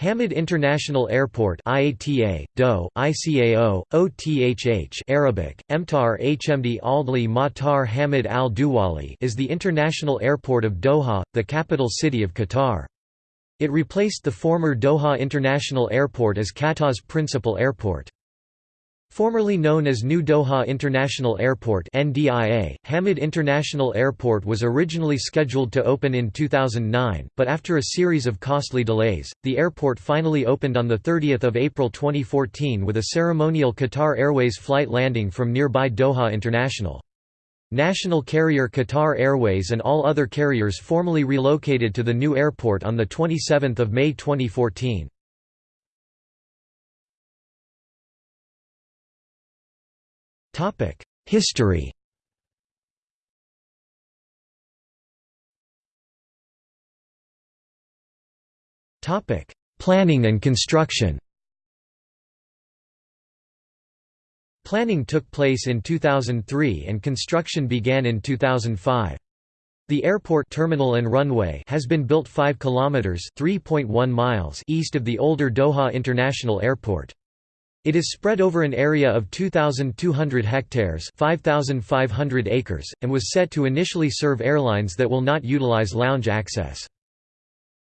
Hamad International Airport IATA, DO, ICAO, OTHH Arabic, Emtar Hmd Aldli Matar Hamad Al Duwali is the international airport of Doha, the capital city of Qatar. It replaced the former Doha International Airport as Qatar's principal airport. Formerly known as New Doha International Airport NDIA, Hamad International Airport was originally scheduled to open in 2009, but after a series of costly delays, the airport finally opened on 30 April 2014 with a ceremonial Qatar Airways flight landing from nearby Doha International. National carrier Qatar Airways and all other carriers formally relocated to the new airport on 27 May 2014. History Topic: Planning and construction Planning took place in 2003 and construction began in 2005. The airport terminal and runway has been built 5 kilometers (3.1 miles) east of the older Doha International Airport. It is spread over an area of 2,200 hectares 5,500 acres, and was set to initially serve airlines that will not utilize lounge access.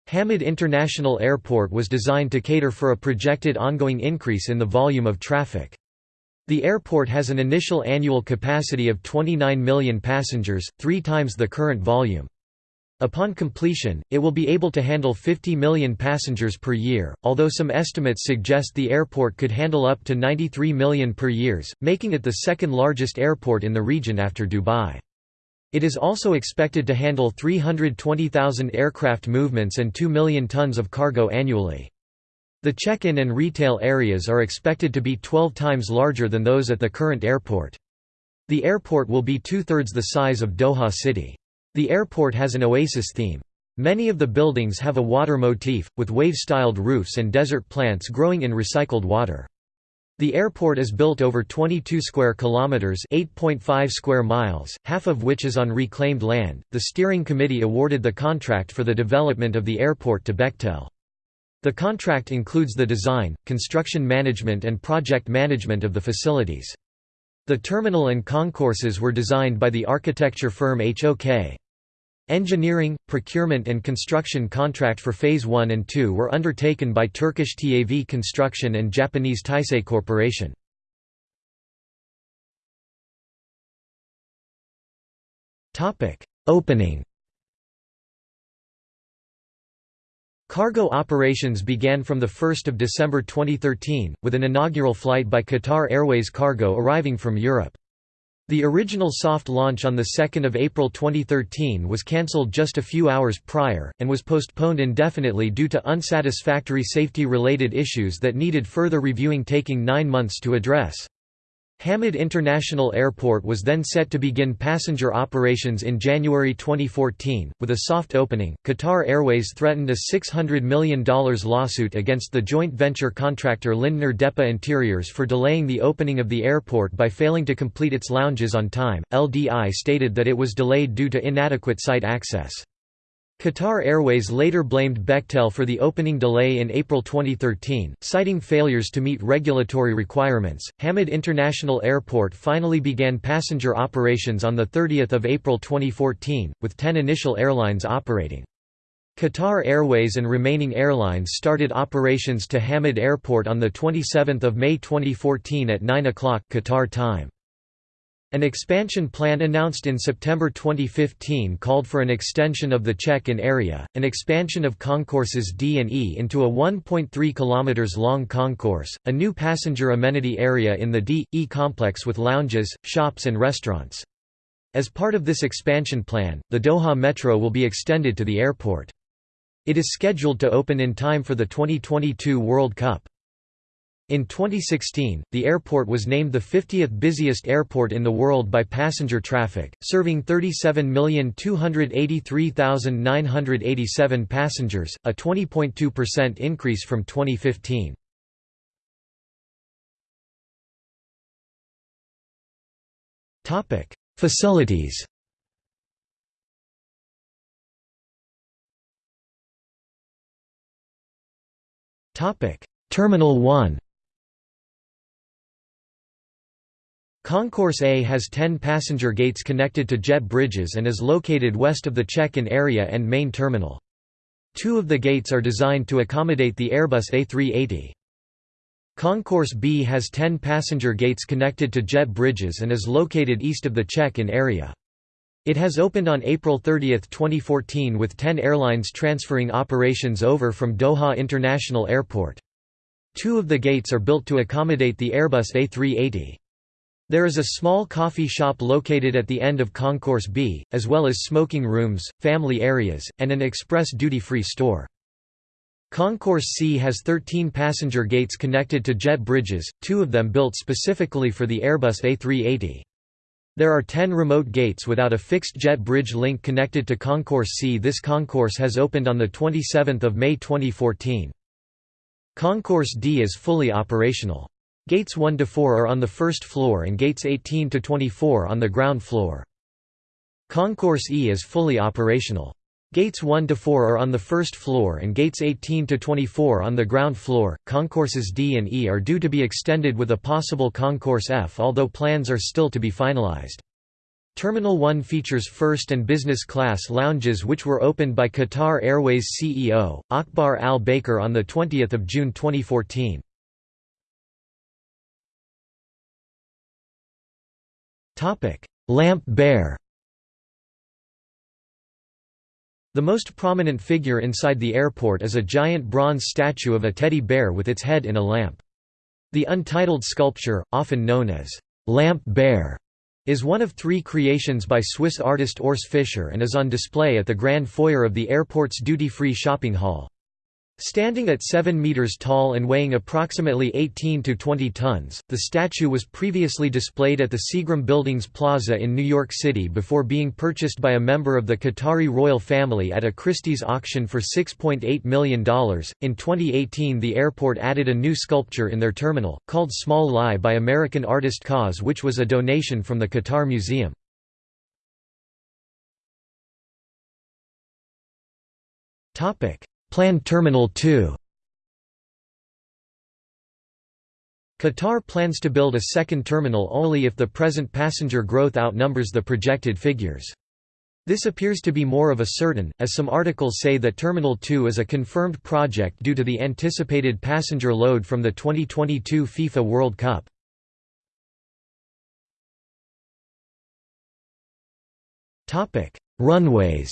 Hamad International Airport was designed to cater for a projected ongoing increase in the volume of traffic. The airport has an initial annual capacity of 29 million passengers, three times the current volume. Upon completion, it will be able to handle 50 million passengers per year, although some estimates suggest the airport could handle up to 93 million per years, making it the second largest airport in the region after Dubai. It is also expected to handle 320,000 aircraft movements and 2 million tons of cargo annually. The check-in and retail areas are expected to be 12 times larger than those at the current airport. The airport will be two-thirds the size of Doha City. The airport has an oasis theme. Many of the buildings have a water motif, with wave-styled roofs and desert plants growing in recycled water. The airport is built over 22 square kilometers, 8.5 square miles, half of which is on reclaimed land. The steering committee awarded the contract for the development of the airport to Bechtel. The contract includes the design, construction management and project management of the facilities. The terminal and concourses were designed by the architecture firm HOK. Engineering, procurement and construction contract for Phase 1 and 2 were undertaken by Turkish TAV Construction and Japanese Taisei Corporation. Opening Cargo operations began from 1 December 2013, with an inaugural flight by Qatar Airways Cargo arriving from Europe. The original soft launch on 2 April 2013 was cancelled just a few hours prior, and was postponed indefinitely due to unsatisfactory safety-related issues that needed further reviewing taking nine months to address. Hamad International Airport was then set to begin passenger operations in January 2014. With a soft opening, Qatar Airways threatened a $600 million lawsuit against the joint venture contractor Lindner Depa Interiors for delaying the opening of the airport by failing to complete its lounges on time. LDI stated that it was delayed due to inadequate site access. Qatar Airways later blamed Bechtel for the opening delay in April 2013, citing failures to meet regulatory requirements. Hamad International Airport finally began passenger operations on 30 April 2014, with 10 initial airlines operating. Qatar Airways and remaining airlines started operations to Hamad Airport on 27 May 2014 at 9 o'clock Qatar time. An expansion plan announced in September 2015 called for an extension of the check-in area, an expansion of concourses D and E into a 1.3 km long concourse, a new passenger amenity area in the D, E complex with lounges, shops and restaurants. As part of this expansion plan, the Doha Metro will be extended to the airport. It is scheduled to open in time for the 2022 World Cup. In 2016, the airport was named the 50th busiest airport in the world by passenger traffic, serving 37,283,987 passengers, a 20.2% increase from 2015. Facilities Terminal 1 Concourse A has 10 passenger gates connected to jet bridges and is located west of the check-in area and main terminal. Two of the gates are designed to accommodate the Airbus A380. Concourse B has 10 passenger gates connected to jet bridges and is located east of the check-in area. It has opened on April 30, 2014 with 10 airlines transferring operations over from Doha International Airport. Two of the gates are built to accommodate the Airbus A380. There is a small coffee shop located at the end of Concourse B, as well as smoking rooms, family areas, and an express duty-free store. Concourse C has 13 passenger gates connected to jet bridges, two of them built specifically for the Airbus A380. There are 10 remote gates without a fixed jet bridge link connected to Concourse C. This concourse has opened on 27 May 2014. Concourse D is fully operational. Gates 1 to 4 are on the first floor and gates 18 to 24 on the ground floor. Concourse E is fully operational. Gates 1 to 4 are on the first floor and gates 18 to 24 on the ground floor. Concourses D and E are due to be extended with a possible Concourse F although plans are still to be finalized. Terminal 1 features first and business class lounges which were opened by Qatar Airways CEO, Akbar Al Baker on 20 June 2014. Lamp Bear The most prominent figure inside the airport is a giant bronze statue of a teddy bear with its head in a lamp. The untitled sculpture, often known as Lamp Bear, is one of three creations by Swiss artist Urs Fischer and is on display at the grand foyer of the airport's duty-free shopping hall. Standing at 7 meters tall and weighing approximately 18 to 20 tons, the statue was previously displayed at the Seagram Buildings Plaza in New York City before being purchased by a member of the Qatari royal family at a Christie's auction for $6.8 million. In 2018, the airport added a new sculpture in their terminal, called Small Lie by American artist KAWS, which was a donation from the Qatar Museum. Topic Planned Terminal 2 Qatar plans to build a second terminal only if the present passenger growth outnumbers the projected figures. This appears to be more of a certain, as some articles say that Terminal 2 is a confirmed project due to the anticipated passenger load from the 2022 FIFA World Cup. Runways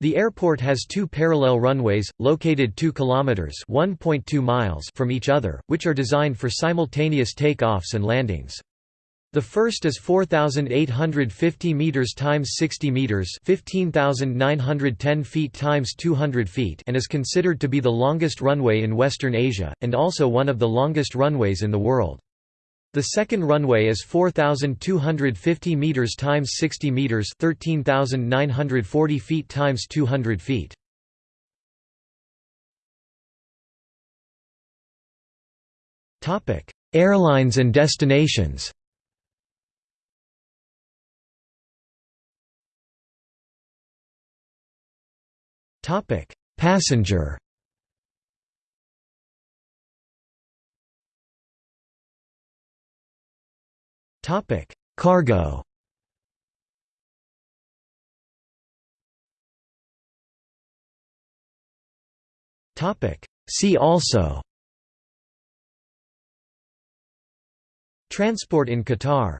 The airport has two parallel runways, located 2 kilometers (1.2 miles) from each other, which are designed for simultaneous takeoffs and landings. The first is 4850 meters times 60 meters, 15910 feet times 200 feet, and is considered to be the longest runway in Western Asia and also one of the longest runways in the world. The second runway is 4250 meters times 60 meters, 13940 feet times 200 feet. Topic: Airlines and destinations. Topic: Passenger Topic: Cargo. Topic: See also. Transport in Qatar